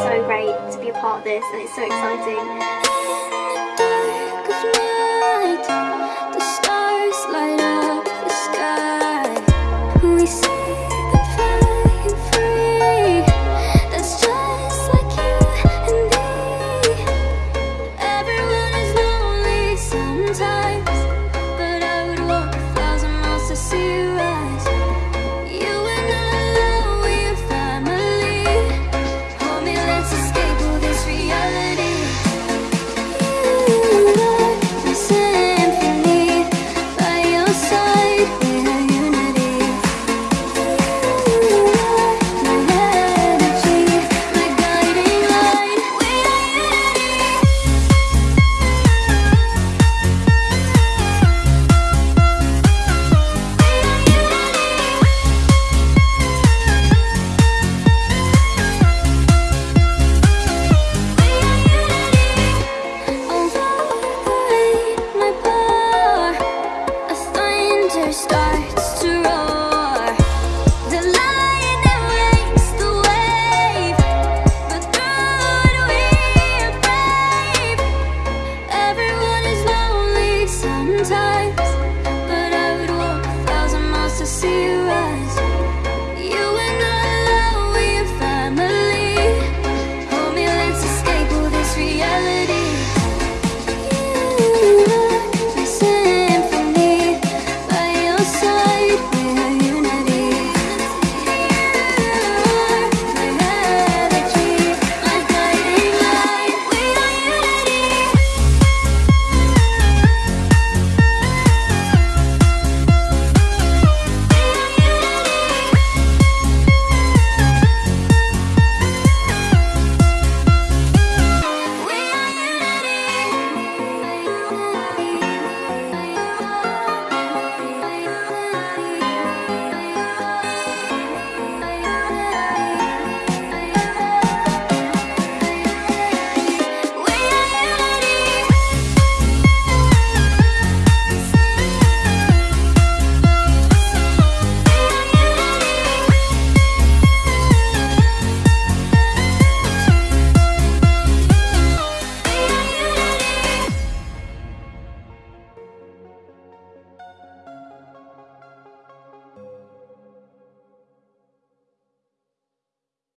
so great to be a part of this and it's so exciting. time.